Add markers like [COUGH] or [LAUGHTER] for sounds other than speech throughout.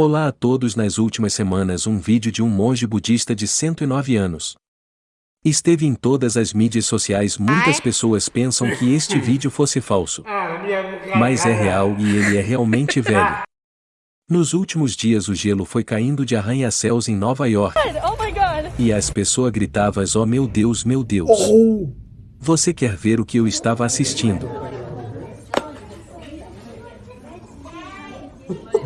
Olá a todos nas últimas semanas um vídeo de um monge budista de 109 anos. Esteve em todas as mídias sociais muitas pessoas pensam que este [LAUGHS] vídeo fosse falso. Mas é real e ele é realmente [LAUGHS] velho. Nos últimos dias o gelo foi caindo de arranha-céus em Nova York. E as pessoas gritavam oh meu Deus meu Deus. Você quer ver o que eu estava assistindo? [LAUGHS]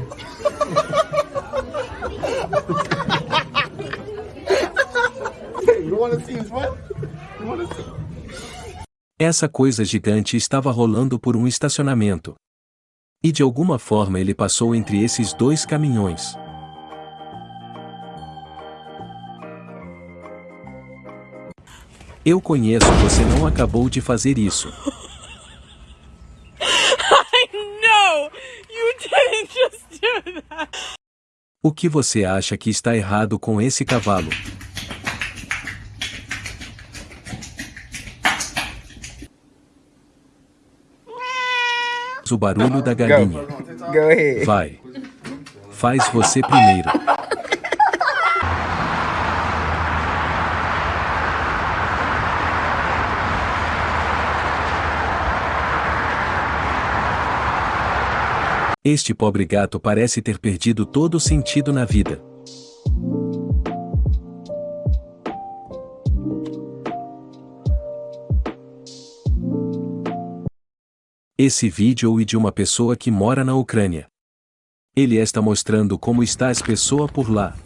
Essa coisa gigante estava rolando por um estacionamento. E de alguma forma ele passou entre esses dois caminhões. Eu conheço você não acabou de fazer isso. I know! You didn't just do that! O que você acha que está errado com esse cavalo? O barulho da galinha. Vai. Faz você primeiro. Este pobre gato parece ter perdido todo o sentido na vida. esse vídeo e de uma pessoa que mora na Ucrânia. Ele está mostrando como está as pessoas por lá.